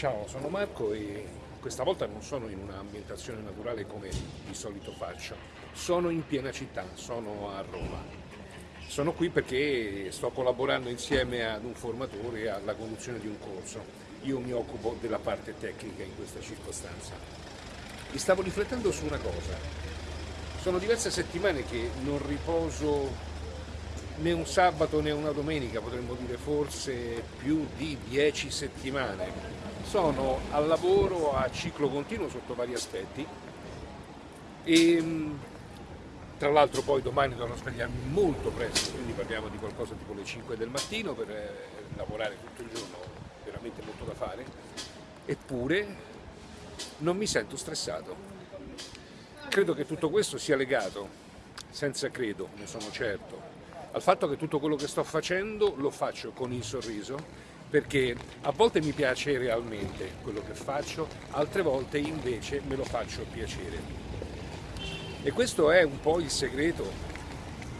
Ciao, sono Marco e questa volta non sono in un'ambientazione naturale come di solito faccio, sono in piena città, sono a Roma. Sono qui perché sto collaborando insieme ad un formatore alla conduzione di un corso. Io mi occupo della parte tecnica in questa circostanza. E stavo riflettendo su una cosa. Sono diverse settimane che non riposo né un sabato né una domenica, potremmo dire forse più di dieci settimane. Sono al lavoro a ciclo continuo sotto vari aspetti e tra l'altro poi domani dovrò svegliarmi molto presto, quindi parliamo di qualcosa tipo le 5 del mattino per eh, lavorare tutto il giorno, veramente molto da fare, eppure non mi sento stressato. Credo che tutto questo sia legato, senza credo, ne sono certo, al fatto che tutto quello che sto facendo lo faccio con il sorriso perché a volte mi piace realmente quello che faccio, altre volte invece me lo faccio piacere. E questo è un po' il segreto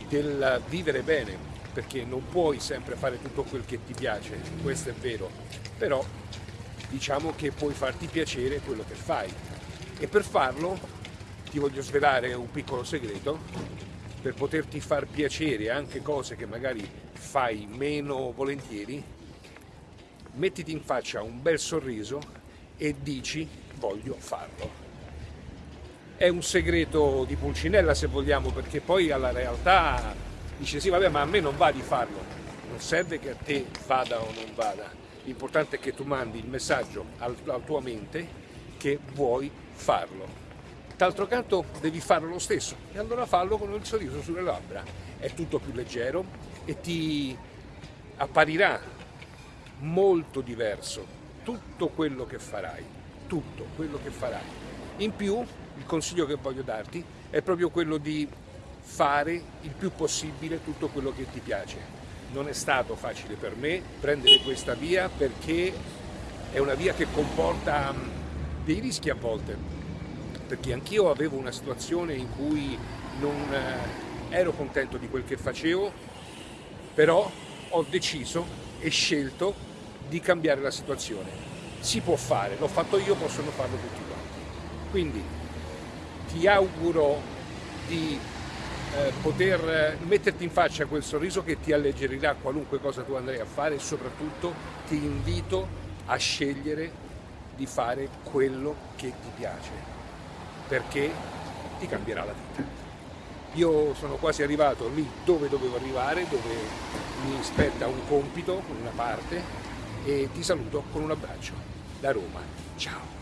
del vivere bene, perché non puoi sempre fare tutto quel che ti piace, questo è vero, però diciamo che puoi farti piacere quello che fai. E per farlo ti voglio svelare un piccolo segreto per poterti far piacere anche cose che magari fai meno volentieri, mettiti in faccia un bel sorriso e dici voglio farlo. È un segreto di Pulcinella se vogliamo, perché poi alla realtà dice sì vabbè ma a me non va di farlo, non serve che a te vada o non vada, l'importante è che tu mandi il messaggio alla tua mente che vuoi farlo. D'altro canto devi farlo lo stesso e allora fallo con il sorriso sulle labbra. È tutto più leggero e ti apparirà molto diverso tutto quello che farai, tutto quello che farai. In più il consiglio che voglio darti è proprio quello di fare il più possibile tutto quello che ti piace. Non è stato facile per me prendere questa via perché è una via che comporta dei rischi a volte, perché anch'io avevo una situazione in cui non eh, ero contento di quel che facevo, però ho deciso e scelto di cambiare la situazione. Si può fare, l'ho fatto io, possono farlo tutti quanti. Quindi ti auguro di eh, poter metterti in faccia quel sorriso che ti alleggerirà qualunque cosa tu andrai a fare e soprattutto ti invito a scegliere di fare quello che ti piace perché ti cambierà la vita. Io sono quasi arrivato lì dove dovevo arrivare, dove mi spetta un compito, una parte, e ti saluto con un abbraccio da Roma. Ciao!